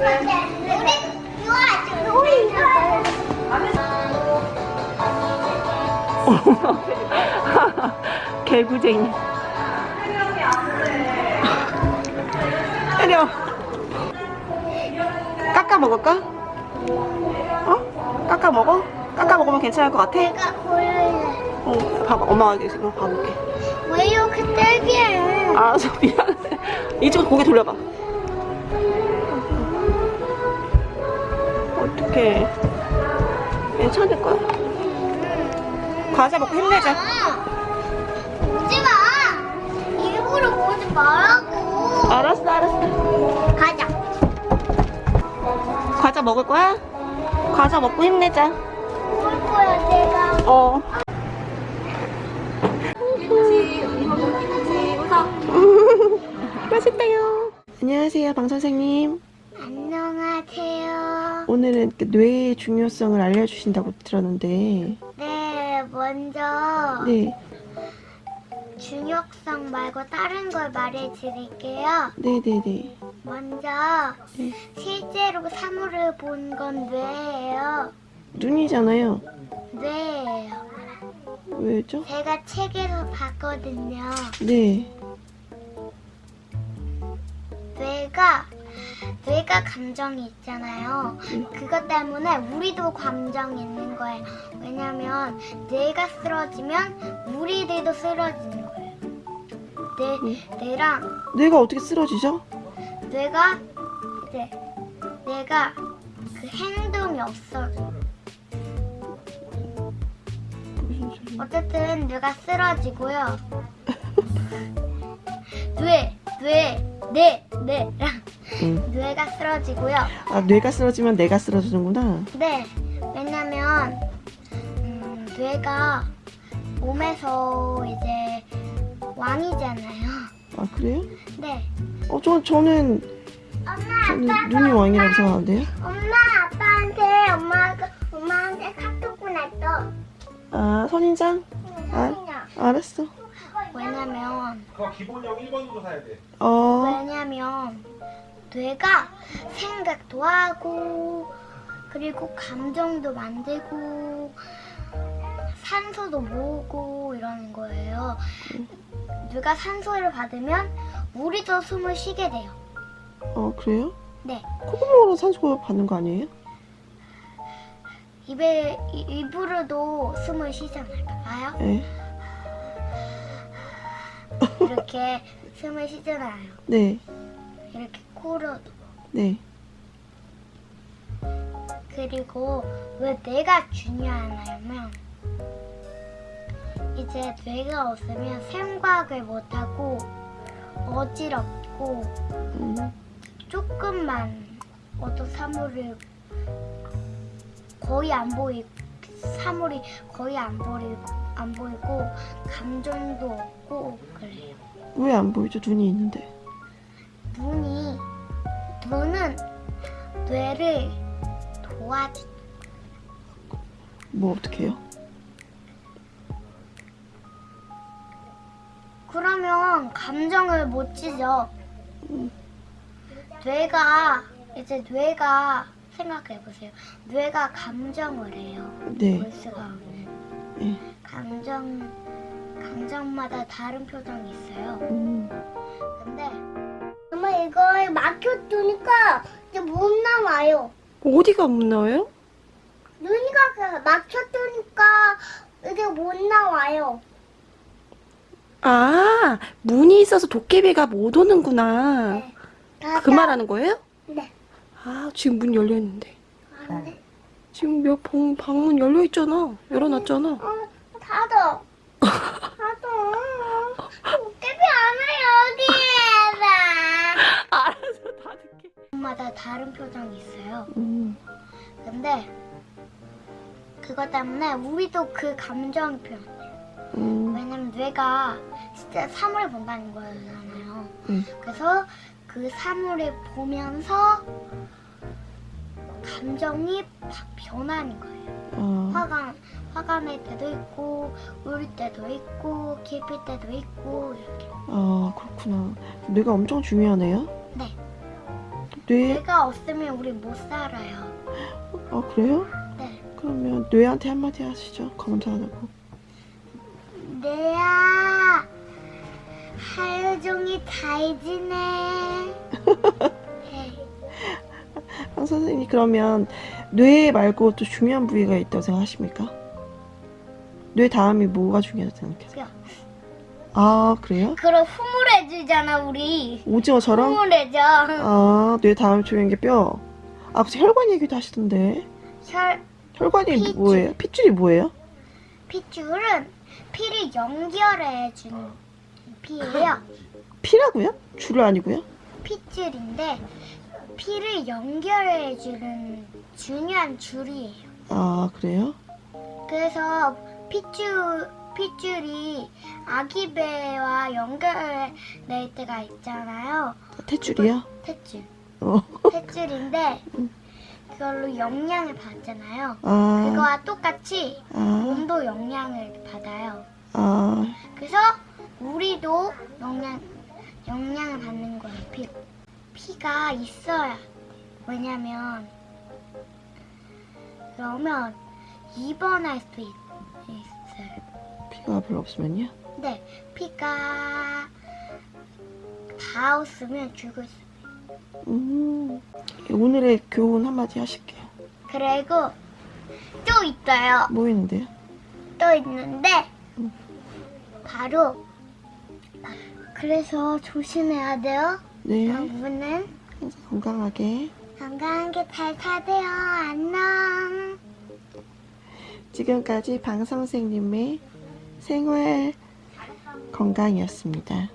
개구쟁이. 때려. 깎아 먹을까? 어? 깎아 먹어? 깎아 먹으면 괜찮을 것 같아? 내가 고를래. 어, 봐봐. 엄마가 지금 봐볼게. 왜 이렇게 딸기해? 알았어, 미안해. 이쪽 고개 돌려봐. 어떡해. 괜찮을 거야. 과자 먹고 힘내자. 오지 마. 일부러 오지 말라고. 알았어, 알았어. 가자. 과자 먹을 거야? 과자 먹고 힘내자. 올 거야 내가. 어. 맛있대요. 안녕하세요, 방 선생님. 그 뇌의 중요성을 알려주신다고 들었는데, 네, 먼저 네, 중요성 말고 다른 걸 말해드릴게요. 네, 네, 네. 먼저 네. 실제로 사물을 본 건 뇌예요. 눈이잖아요. 뇌예요. 왜죠? 제가 책에서 봤거든요. 네. 뇌가 뇌가 감정이 있잖아요. 그것 때문에 우리도 감정이 있는 거예요. 왜냐면 뇌가 쓰러지면 우리들도 쓰러지는 거예요. 뇌 뇌랑 뇌가 어떻게 쓰러지죠? 뇌가 이제 뇌가 그 행동이 없어져. 어쨌든 뇌가 쓰러지고요. 뇌, 뇌, 뇌, 뇌랑 응. 뇌가 쓰러지고요. 아, 뇌가 쓰러지면 내가 쓰러지는구나. 네, 왜냐면 음, 뇌가 몸에서 이제 왕이잖아요. 아, 그래요? 네. 어, 저, 저는, 엄마, 저는 눈이 왕이라고 생각하는데요? 엄마 아빠한테 엄마가 엄마한테 카톡 보냈어. 아, 선인장? 아, 알았어. 왜냐면 그거 기본형 1번으로 사야 돼. 어, 왜냐면 뇌가 생각도 하고 그리고 감정도 만들고 산소도 모으고 이러는 거예요. 뇌가 산소를 받으면 우리도 숨을 쉬게 돼요. 어, 그래요? 네. 콧구멍으로 산소 받는 거 아니에요? 입에 이- 입으로도 숨을 쉬잖아요. 봐봐요. 네. 이렇게 숨을 쉬잖아요. 네, 이렇게 코로도. 네. 그리고 왜 뇌가 중요하냐면 이제 뇌가 없으면 생각을 못하고 어지럽고 음, 조금만 어떤 사물을 거의 안 보이 사물이 거의 안 보이고 안 보이고 감정도 없고 그래요. 왜 안 보이죠? 눈이 있는데. 눈이 눈은 뇌를 도와주 뭐, 어떻게 해요? 그러면 감정을 못 지죠. 뇌가 이제 뇌가 생각해 보세요. 뇌가 감정을 해요. 네. 볼 수가 없는 네. 감정 감정마다 다른 표정이 있어요. 음, 근데 이거 막혀두니까 이제 못 나와요. 어디가 못 나와요? 눈이가 그 막혀두니까 이게 못 나와요. 아, 문이 있어서 도깨비가 못 오는구나. 네. 그 말하는 거예요? 네. 아, 지금 문 열려 있는데. 안 돼. 지금 몇 방, 방문 열려 있잖아. 열어놨잖아. 어, 닫아. 닫아. 닫을게. 마다 다른 표정이 있어요. 음, 근데 그것 때문에 우리도 그 감정 표현해요. 음, 왜냐면 뇌가 진짜 사물을 본다는 거잖아요. 음. 그래서 그 사물을 보면서 감정이 바- 변하는 거예요. 아, 화가 화가 날 때도 있고 울 때도 있고 기쁠 때도 있고 이렇게. 아, 그렇구나. 뇌가 엄청 중요하네요. 네. 뇌, 뇌가 없으면 우리 못 살아요. 아, 그래요? 네. 그러면 뇌한테 한마디 하시죠. 하고. 뇌야 하루 종일 잘 지내. 네. 황 선생님, 그러면 뇌 말고 또 중요한 부위가 있다고 생각하십니까? 뇌 다음이 뭐가 중요하다고 생각하세요? 뼈. 아, 그래요? 그럼 흐물해지잖아 우리. 오징어처럼? 흐물해져. 아, 뇌 다음 게 뼈. 아, 무슨 혈관 얘기도 하시던데. 혈 혈관이 핏줄. 뭐예요? 핏줄이 뭐예요? 핏줄은 피를 연결해 주는 피예요. 피라고요? 줄을 아니고요? 핏줄인데 피를 연결해 주는 중요한 줄이에요. 아, 그래요? 그래서 핏줄 핏줄이 아기 배와 연결될 때가 있잖아요. 탯줄이요? 탯줄. 어. 탯줄인데 그걸로 영양을 받잖아요. 아, 그거와 똑같이 아, 몸도 영양을 받아요. 아, 그래서 우리도 영양 영양을 받는 거예요. 피 피가 있어야 왜냐면 그러면 입원할 수 있, 있어요. 피가 별로 없으면요? 근데 피가 다 없으면 죽을 수. 음, 오늘의 교훈 한마디 하실게요. 그리고 또 있어요. 뭐 있는데요? 또 있는데 바로 그래서 조심해야 돼요. 네, 여러분은 항상 건강하게. 건강하게 잘 사세요. 안녕. 지금까지 방 선생님의 생활 건강이었습니다.